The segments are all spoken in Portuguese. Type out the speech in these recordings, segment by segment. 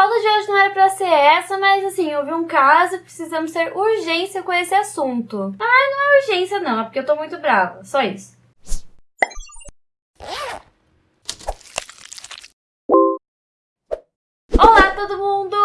pauta de hoje não era pra ser essa, mas assim, houve um caso precisamos ter urgência com esse assunto. Ah, não é urgência não, é porque eu tô muito brava, só isso. Olá todo mundo,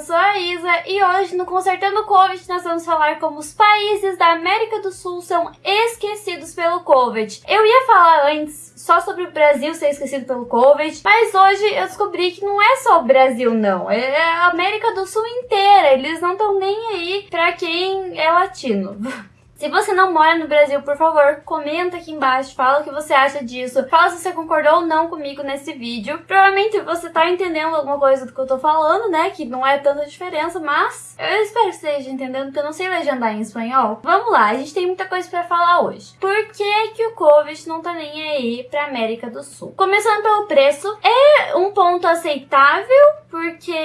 eu sou a Isa e hoje no Consertando o Covid nós vamos falar como os países da América do Sul são esquecidos pelo Covid. Eu ia falar antes só sobre o Brasil ser esquecido pelo Covid, mas hoje eu descobri que não é só o Brasil não, é a América do Sul inteira, eles não estão nem aí pra quem é latino. Se você não mora no Brasil, por favor, comenta aqui embaixo, fala o que você acha disso, fala se você concordou ou não comigo nesse vídeo. Provavelmente você tá entendendo alguma coisa do que eu tô falando, né, que não é tanta diferença, mas eu espero que esteja entendendo, porque eu não sei legendar em espanhol. Vamos lá, a gente tem muita coisa pra falar hoje. Por que que o Covid não tá nem aí pra América do Sul? Começando pelo preço, é um ponto aceitável, porque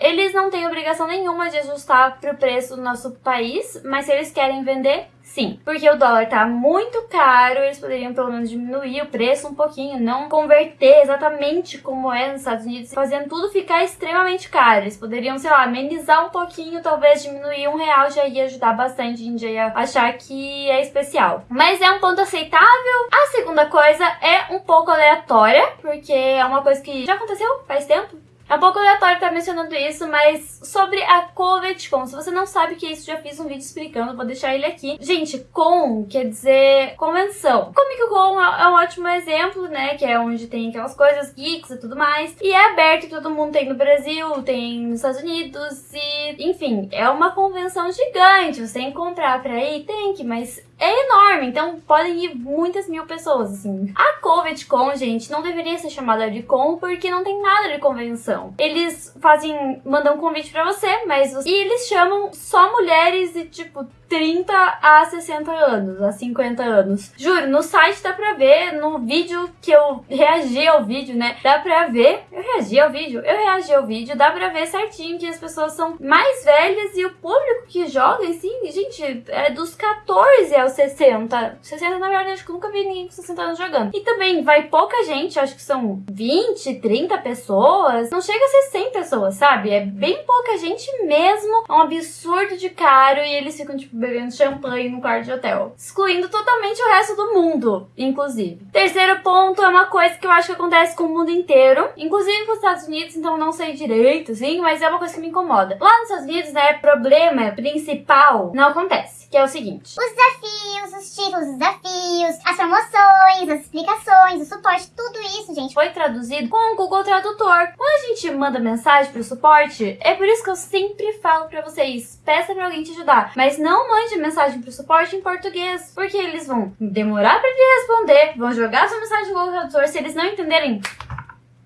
eles não têm obrigação nenhuma de ajustar pro preço do nosso país, mas se eles querem vender, Sim, porque o dólar tá muito caro, eles poderiam pelo menos diminuir o preço um pouquinho, não converter exatamente como é nos Estados Unidos, fazendo tudo ficar extremamente caro. Eles poderiam, sei lá, amenizar um pouquinho, talvez diminuir um real já ia ajudar bastante, a gente ia achar que é especial. Mas é um ponto aceitável. A segunda coisa é um pouco aleatória, porque é uma coisa que já aconteceu faz tempo, é um pouco aleatório estar mencionando isso, mas sobre a CovetCon, se você não sabe o que é isso, já fiz um vídeo explicando, vou deixar ele aqui. Gente, con quer dizer convenção. Comic Con é um ótimo exemplo, né, que é onde tem aquelas coisas geeks e tudo mais, e é aberto, todo mundo tem no Brasil, tem nos Estados Unidos, e enfim, é uma convenção gigante, você tem que comprar pra ir? Tem que, mas é enorme, então podem ir muitas mil pessoas, assim. A CovidCon, gente, não deveria ser chamada de con porque não tem nada de convenção. Eles fazem, mandam um convite pra você, mas... E eles chamam só mulheres e, tipo, 30 a 60 anos, a 50 anos. Juro, no site dá pra ver, no vídeo que eu reagi ao vídeo, né? Dá pra ver. Eu reagi ao vídeo? Eu reagi ao vídeo, dá pra ver certinho que as pessoas são mais velhas e o público que joga, assim, gente, é dos 14 aos 60. 60, na verdade, acho que nunca vi ninguém com 60 anos jogando. E também vai pouca gente, acho que são 20, 30 pessoas. Não chega a ser 100 pessoas, sabe? É bem pouca gente mesmo. É um absurdo de caro e eles ficam, tipo, bebendo champanhe no quarto de hotel. Excluindo totalmente o resto do mundo, inclusive. Terceiro ponto é uma coisa que eu acho que acontece com o mundo inteiro, inclusive com os Estados Unidos, então não sei direito, sim, mas é uma coisa que me incomoda. Lá nos Estados Unidos, né, problema principal não acontece, que é o seguinte. Os desafios, os títulos dos desafios, as promoções, as explicações, o suporte, tudo isso, gente. Foi traduzido com o Google Tradutor. Quando a gente manda mensagem pro suporte, é por isso que eu sempre falo pra vocês, peça pra alguém te ajudar, mas não mande mensagem pro suporte em português, porque eles vão demorar pra te responder, vão jogar sua mensagem no Google Tradutor, se eles não entenderem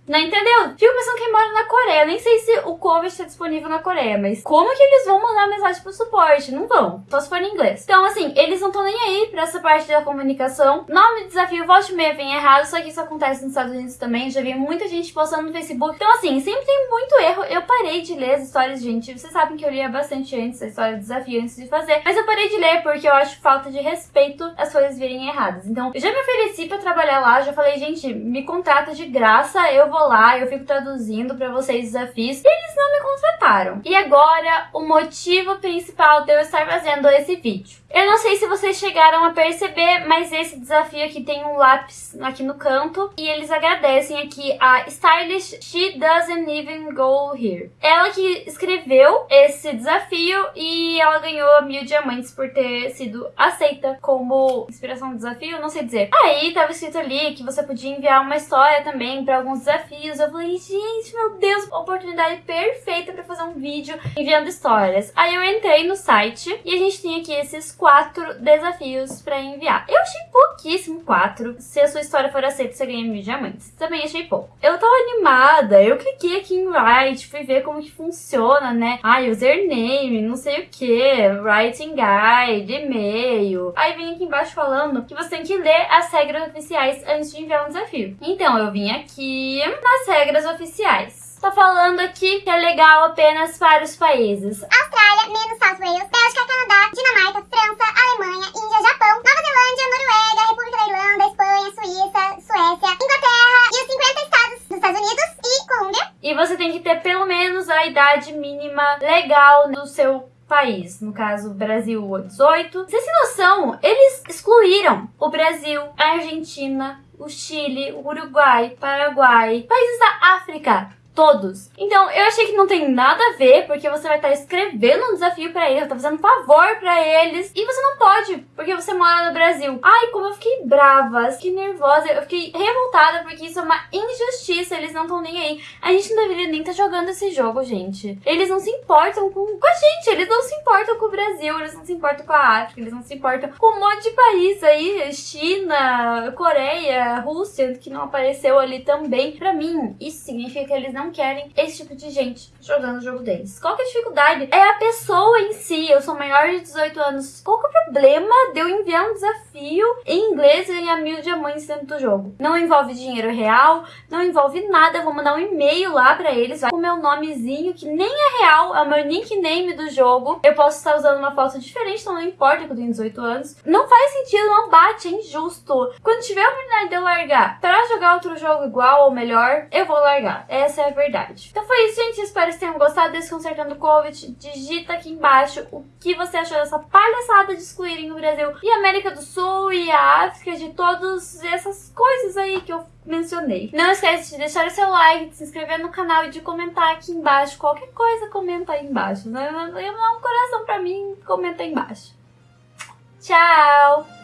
não entendeu? Fico pensando quem mora na Coreia. Nem sei se o COVID está disponível na Coreia, mas como que eles vão mandar mensagem pro suporte? Não vão. Só se for em inglês. Então, assim, eles não estão nem aí pra essa parte da comunicação. Nome do desafio, volte meia vem errado, só que isso acontece nos Estados Unidos também. Já vi muita gente postando no Facebook. Então, assim, sempre tem muito erro. Eu parei de ler as histórias, gente. Vocês sabem que eu lia bastante antes a história do desafio, antes de fazer. Mas eu parei de ler porque eu acho falta de respeito as coisas virem erradas. Então, eu já me ofereci pra trabalhar lá. Já falei, gente, me contrata de graça. Eu vou lá, eu fico traduzindo pra vocês desafios. E eles não me contrataram. E agora, o motivo principal de eu estar fazendo esse vídeo. Eu não sei se vocês chegaram a perceber, mas esse desafio aqui tem um lápis aqui no canto. E eles agradecem aqui a Stylish She Doesn't Even Go Here. Ela que escreveu esse desafio e ela ganhou mil diamantes por ter sido aceita como inspiração do desafio, não sei dizer. Aí tava escrito ali que você podia enviar uma história também pra alguns desafios. Eu falei, gente, meu Deus, oportunidade perfeita pra fazer um vídeo enviando histórias. Aí eu entrei no site e a gente tem aqui esses quatro desafios pra enviar. Eu achei pouquíssimo quatro. Se a sua história for aceita, você ganha mil diamantes. Também achei pouco. Eu tava animada, eu cliquei aqui em Write, fui ver como que funciona, né? Ah, username, não sei o que, writing guide, e-mail. Aí vem aqui embaixo falando que você tem que ler as regras oficiais antes de enviar um desafio. Então eu vim aqui nas regras oficiais. Tá falando aqui que é legal apenas para os países. Austrália, menos South Wales, Bélgica, Canadá, Dinamarca, França, Alemanha, Índia, Japão, Nova Zelândia, Noruega, República da Irlanda, Espanha, Suíça, Suécia, Inglaterra e os 50 estados dos Estados Unidos e Colômbia. E E você tem que ter pelo menos a idade mínima legal do seu país, no caso Brasil 18. Vocês têm noção? Eles excluíram o Brasil, a Argentina, o Chile, o Uruguai, Paraguai, países da África todos. Então, eu achei que não tem nada a ver, porque você vai estar escrevendo um desafio para eles, tá fazendo um favor para eles, e você não pode, porque você mora no Brasil. Ai, como eu fiquei brava, fiquei nervosa, eu fiquei revoltada, porque isso é uma injustiça, eles não estão nem aí. A gente não deveria nem estar tá jogando esse jogo, gente. Eles não se importam com, com a gente, eles não se importam com o Brasil, eles não se importam com a África, eles não se importam com um monte de país aí, China, Coreia, Rússia, que não apareceu ali também. Para mim, isso significa que eles não não querem esse tipo de gente jogando o jogo deles. Qual que é a dificuldade? É a pessoa em si. Eu sou maior de 18 anos. Qual que é o problema de eu enviar um desafio em inglês e ganhar mil diamantes dentro do jogo? Não envolve dinheiro real, não envolve nada. Eu vou mandar um e-mail lá pra eles com o meu nomezinho, que nem é real, é o meu nickname do jogo. Eu posso estar usando uma foto diferente, então não importa que eu tenho 18 anos. Não faz sentido, não bate, é injusto. Quando tiver a oportunidade de eu largar pra jogar outro jogo igual ou melhor, eu vou largar. Essa é a verdade. Então foi isso, gente. Espero que tenham gostado desse Consertando Covid. Digita aqui embaixo o que você achou dessa palhaçada de excluírem o Brasil e a América do Sul e a África, de todas essas coisas aí que eu mencionei. Não esquece de deixar o seu like, de se inscrever no canal e de comentar aqui embaixo. Qualquer coisa, comenta aí embaixo. Dá um coração pra mim, comenta aí embaixo. Tchau!